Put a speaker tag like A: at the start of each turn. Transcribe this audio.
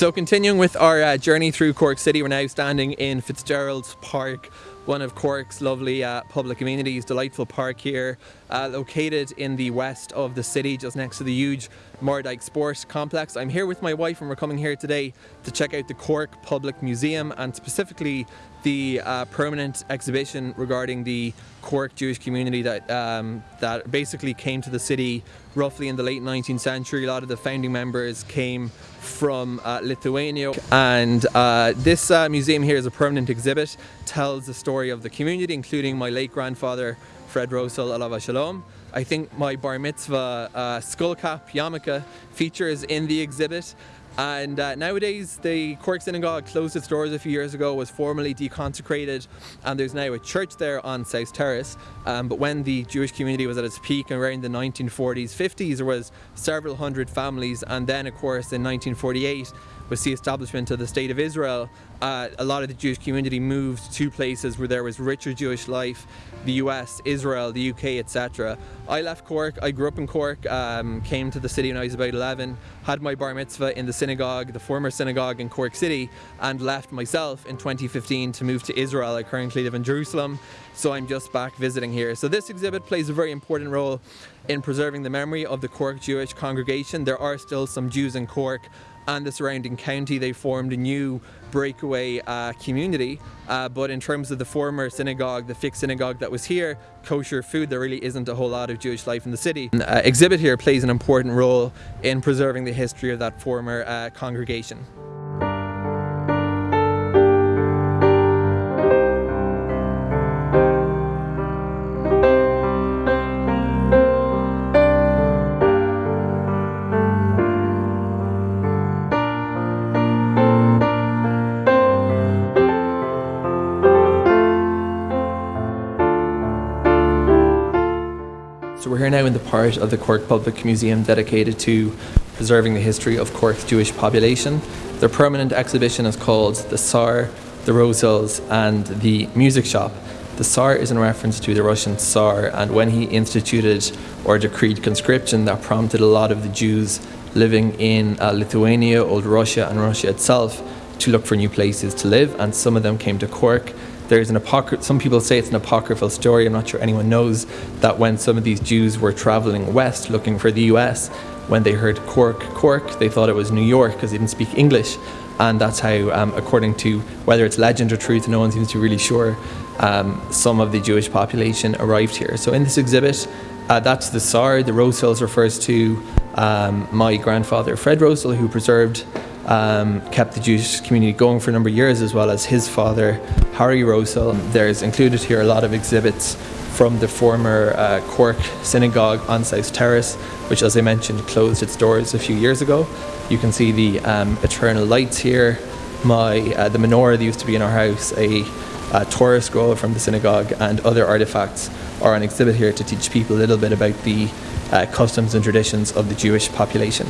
A: So continuing with our uh, journey through Cork City, we're now standing in Fitzgerald's Park, one of Cork's lovely uh, public amenities, delightful park here, uh, located in the west of the city, just next to the huge Mardyke Sports Complex. I'm here with my wife and we're coming here today to check out the Cork Public Museum and specifically the uh, permanent exhibition regarding the Cork Jewish community that um, that basically came to the city roughly in the late 19th century. A lot of the founding members came from uh, Lithuania. And uh, this uh, museum here is a permanent exhibit, tells the story of the community including my late grandfather Fred Rosehill Alav Shalom. I think my bar mitzvah uh, skull cap yarmulke features in the exhibit and uh, nowadays the Cork Synagogue closed its doors a few years ago, was formally deconsecrated and there's now a church there on South Terrace. Um, but when the Jewish community was at its peak around the 1940s, 50s, there was several hundred families and then of course in 1948 was the establishment of the State of Israel, uh, a lot of the Jewish community moved to places where there was richer Jewish life, the US, Israel, the UK, etc. I left Cork, I grew up in Cork, um, came to the city when I was about 11, had my bar mitzvah in the synagogue, the former synagogue in Cork City, and left myself in 2015 to move to Israel. I currently live in Jerusalem, so I'm just back visiting here. So this exhibit plays a very important role in preserving the memory of the Cork Jewish congregation. There are still some Jews in Cork and the surrounding county. They formed a new breakaway uh, community. Uh, but in terms of the former synagogue, the fixed synagogue that was here, kosher food, there really isn't a whole lot of Jewish life in the city. Uh, exhibit here plays an important role in preserving the history of that former uh, congregation. So we're here now in the part of the Cork Public Museum dedicated to preserving the history of Cork's Jewish population. Their permanent exhibition is called The Tsar, the Rosehills and the Music Shop. The Tsar is in reference to the Russian Tsar and when he instituted or decreed conscription that prompted a lot of the Jews living in uh, Lithuania, Old Russia and Russia itself to look for new places to live and some of them came to Cork there's an apocryphal, some people say it's an apocryphal story, I'm not sure anyone knows, that when some of these Jews were traveling west looking for the US, when they heard Cork, Cork, they thought it was New York because they didn't speak English. And that's how, um, according to whether it's legend or truth, no one seems to be really sure, um, some of the Jewish population arrived here. So in this exhibit, uh, that's the Tsar. The Rosehills refers to um, my grandfather, Fred Rosehill, who preserved um, kept the Jewish community going for a number of years as well as his father Harry Rosehill. There's included here a lot of exhibits from the former uh, Cork Synagogue on South Terrace which as I mentioned closed its doors a few years ago. You can see the um, eternal lights here, my uh, the menorah that used to be in our house, a, a Torah scroll from the synagogue and other artifacts are on exhibit here to teach people a little bit about the uh, customs and traditions of the Jewish population.